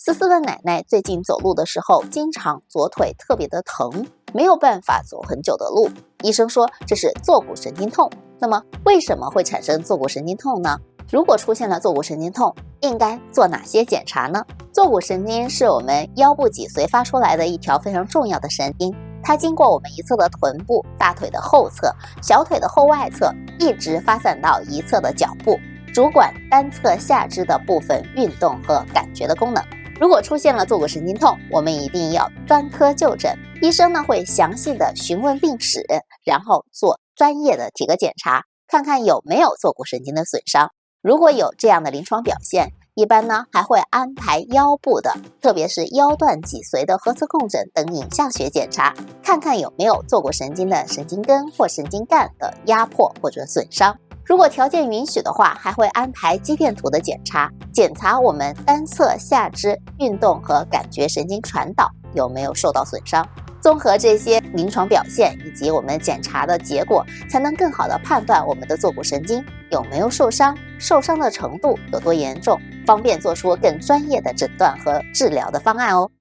思思的奶奶最近走路的时候，经常左腿特别的疼，没有办法走很久的路。医生说这是坐骨神经痛。那么为什么会产生坐骨神经痛呢？如果出现了坐骨神经痛，应该做哪些检查呢？坐骨神经是我们腰部脊髓发出来的一条非常重要的神经，它经过我们一侧的臀部、大腿的后侧、小腿的后外侧，一直发散到一侧的脚部，主管单侧下肢的部分运动和感觉的功能。如果出现了坐骨神经痛，我们一定要专科就诊。医生呢会详细的询问病史，然后做专业的体格检查，看看有没有坐骨神经的损伤。如果有这样的临床表现，一般呢还会安排腰部的，特别是腰段脊髓的核磁共振等影像学检查，看看有没有坐骨神经的神经根或神经干的压迫或者损伤。如果条件允许的话，还会安排肌电图的检查，检查我们单侧下肢运动和感觉神经传导有没有受到损伤。综合这些临床表现以及我们检查的结果，才能更好的判断我们的坐骨神经有没有受伤，受伤的程度有多严重，方便做出更专业的诊断和治疗的方案哦。